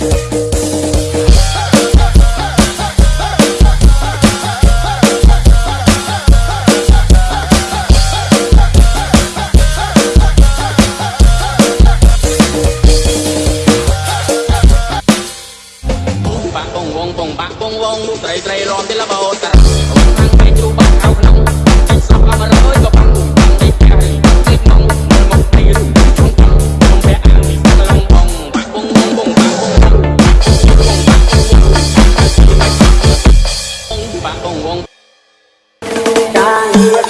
បាក់បងវងបងបាក់បងវងមុខត្រីត្រីរំទីលបោតា đã